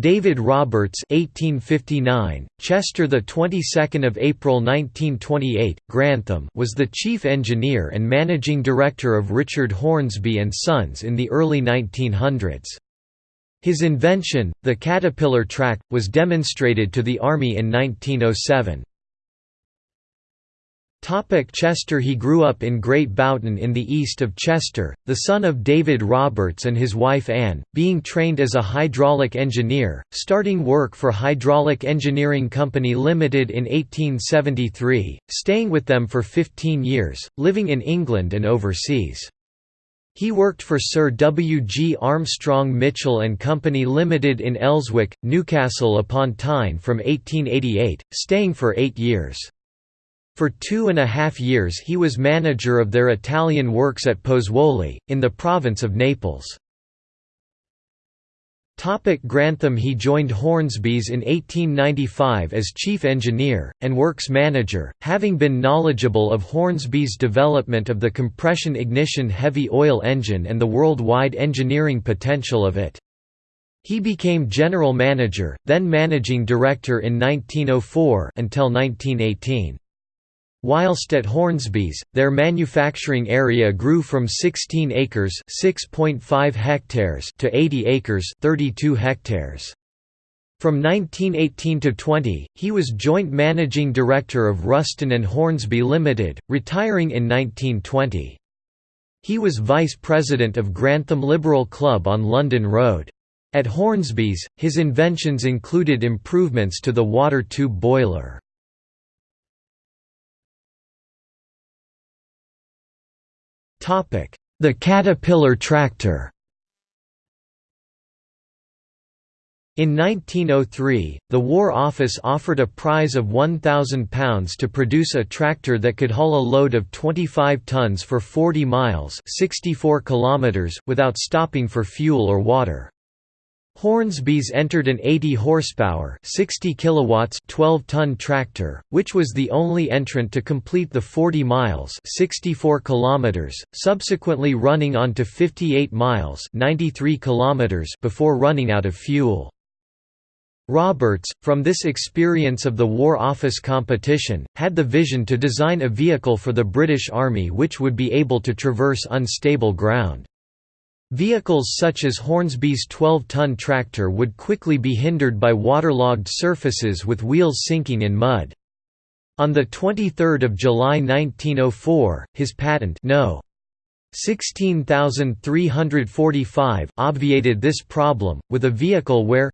David Roberts 1859, Chester the 22nd of April 1928, Grantham was the chief engineer and managing director of Richard Hornsby and Sons in the early 1900s. His invention, the Caterpillar track, was demonstrated to the Army in 1907. Topic Chester He grew up in Great Boughton in the east of Chester, the son of David Roberts and his wife Anne, being trained as a hydraulic engineer, starting work for Hydraulic Engineering Company Limited in 1873, staying with them for 15 years, living in England and overseas. He worked for Sir W. G. Armstrong Mitchell and Company Limited in Elswick, Newcastle upon Tyne from 1888, staying for eight years. For two and a half years he was manager of their Italian works at Pozzuoli, in the province of Naples. Topic Grantham He joined Hornsby's in 1895 as chief engineer, and works manager, having been knowledgeable of Hornsby's development of the compression ignition heavy oil engine and the worldwide engineering potential of it. He became general manager, then managing director in 1904 until 1918. Whilst at Hornsby's, their manufacturing area grew from 16 acres (6.5 hectares) to 80 acres (32 hectares). From 1918 to 20, he was joint managing director of Ruston and Hornsby Limited, retiring in 1920. He was vice president of Grantham Liberal Club on London Road. At Hornsby's, his inventions included improvements to the water tube boiler. The Caterpillar tractor In 1903, the War Office offered a prize of £1,000 to produce a tractor that could haul a load of 25 tons for 40 miles 64 kilometers without stopping for fuel or water. Hornsby's entered an 80 horsepower, 60 kilowatts, 12-ton tractor, which was the only entrant to complete the 40 miles, 64 kilometers, subsequently running on to 58 miles, 93 kilometers before running out of fuel. Roberts, from this experience of the War Office competition, had the vision to design a vehicle for the British Army which would be able to traverse unstable ground. Vehicles such as Hornsby's 12-ton tractor would quickly be hindered by waterlogged surfaces with wheels sinking in mud. On 23 July 1904, his patent no. 16345 obviated this problem, with a vehicle where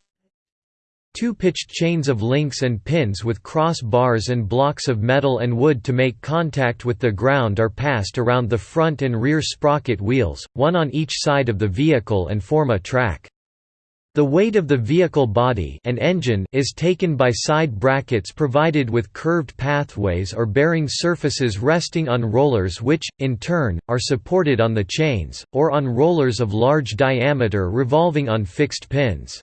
Two pitched chains of links and pins with cross bars and blocks of metal and wood to make contact with the ground are passed around the front and rear sprocket wheels, one on each side of the vehicle and form a track. The weight of the vehicle body and engine is taken by side brackets provided with curved pathways or bearing surfaces resting on rollers which, in turn, are supported on the chains, or on rollers of large diameter revolving on fixed pins.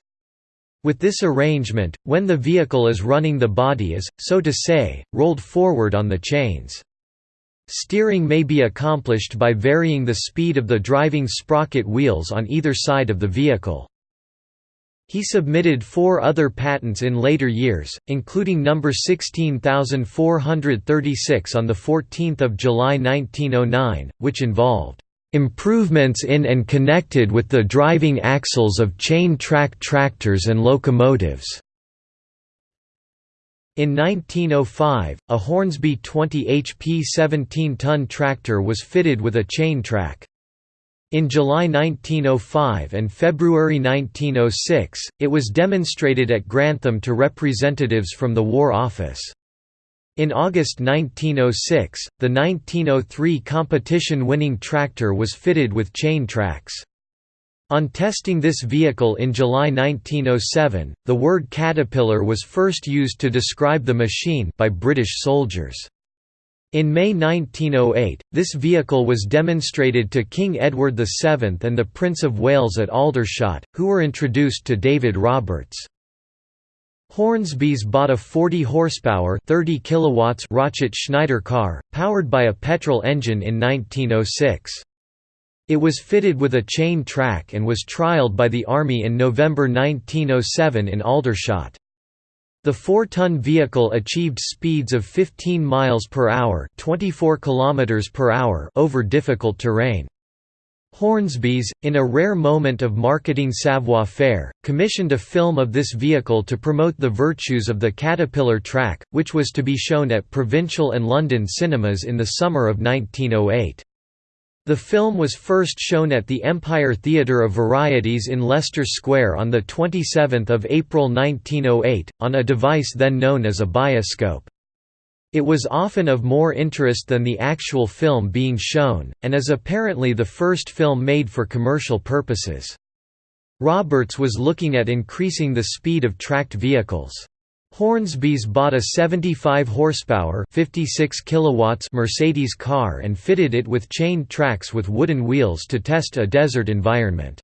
With this arrangement, when the vehicle is running the body is, so to say, rolled forward on the chains. Steering may be accomplished by varying the speed of the driving sprocket wheels on either side of the vehicle. He submitted four other patents in later years, including number 16436 on 14 July 1909, which involved Improvements in and connected with the driving axles of chain-track tractors and locomotives. In 1905, a Hornsby 20 HP 17-ton tractor was fitted with a chain track. In July 1905 and February 1906, it was demonstrated at Grantham to representatives from the War Office. In August 1906, the 1903 competition-winning tractor was fitted with chain tracks. On testing this vehicle in July 1907, the word caterpillar was first used to describe the machine by British soldiers. In May 1908, this vehicle was demonstrated to King Edward VII and the Prince of Wales at Aldershot, who were introduced to David Roberts. Hornsby's bought a 40 horsepower 30 kilowatts Rochet Schneider car, powered by a petrol engine in 1906. It was fitted with a chain track and was trialled by the Army in November 1907 in Aldershot. The 4-ton vehicle achieved speeds of 15 miles per hour, 24 kilometers per hour over difficult terrain. Hornsby's, in a rare moment of marketing savoir-faire, commissioned a film of this vehicle to promote the virtues of the Caterpillar track, which was to be shown at Provincial and London cinemas in the summer of 1908. The film was first shown at the Empire Theatre of Varieties in Leicester Square on 27 April 1908, on a device then known as a bioscope. It was often of more interest than the actual film being shown, and is apparently the first film made for commercial purposes. Roberts was looking at increasing the speed of tracked vehicles. Hornsby's bought a 75 horsepower 56 kilowatts Mercedes car and fitted it with chained tracks with wooden wheels to test a desert environment.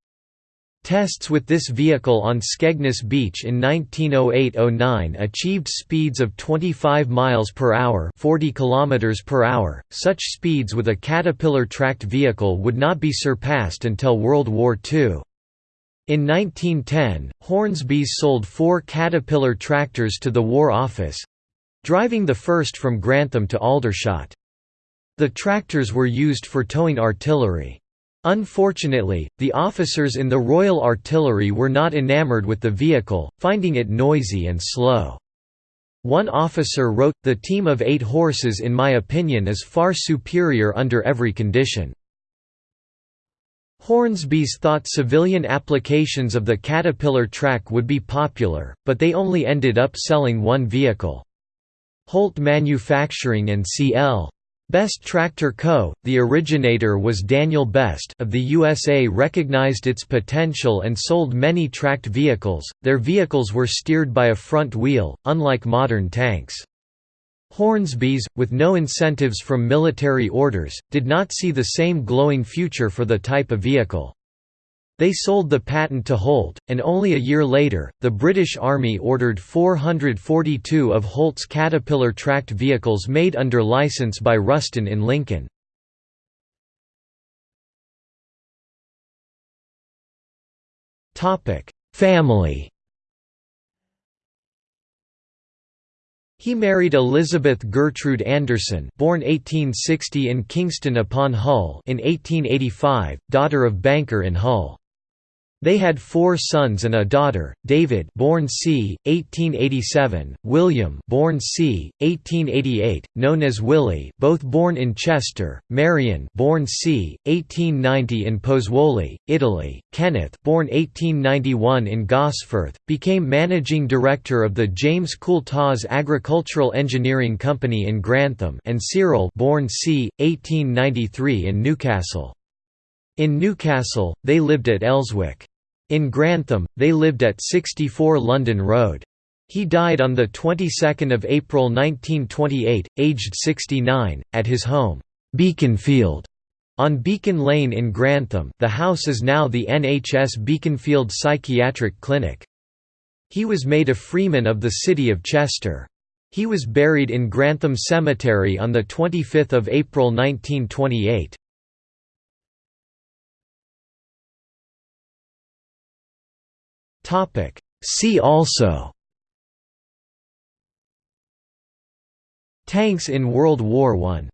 Tests with this vehicle on Skegness Beach in 1908–09 achieved speeds of 25 miles per hour, 40 kilometers per hour. Such speeds with a Caterpillar tracked vehicle would not be surpassed until World War II. In 1910, Hornsby's sold four Caterpillar tractors to the War Office—driving the first from Grantham to Aldershot. The tractors were used for towing artillery. Unfortunately, the officers in the Royal Artillery were not enamoured with the vehicle, finding it noisy and slow. One officer wrote, the team of eight horses in my opinion is far superior under every condition. Hornsby's thought civilian applications of the Caterpillar track would be popular, but they only ended up selling one vehicle. Holt Manufacturing and C.L. Best Tractor Co., the originator was Daniel Best of the USA recognized its potential and sold many tracked vehicles, their vehicles were steered by a front wheel, unlike modern tanks. Hornsby's, with no incentives from military orders, did not see the same glowing future for the type of vehicle. They sold the patent to Holt, and only a year later, the British Army ordered 442 of Holt's Caterpillar tracked vehicles made under license by Ruston in Lincoln. Family He married Elizabeth Gertrude Anderson born 1860 in Kingston upon Hull in 1885, daughter of banker in Hull. They had four sons and a daughter: David, born c. 1887; William, born c. 1888, known as Willie, both born in Chester; Marion, born c. 1890 in Pozzuoli, Italy; Kenneth, born 1891 in Gosforth, became managing director of the James Coultas Agricultural Engineering Company in Grantham, and Cyril, born c. 1893 in Newcastle. In Newcastle, they lived at Elswick. In Grantham, they lived at 64 London Road. He died on the 22nd of April 1928, aged 69, at his home, Beaconfield, on Beacon Lane in Grantham. The house is now the NHS Beaconfield Psychiatric Clinic. He was made a freeman of the city of Chester. He was buried in Grantham Cemetery on the 25th of April 1928. See also. Tanks in World War I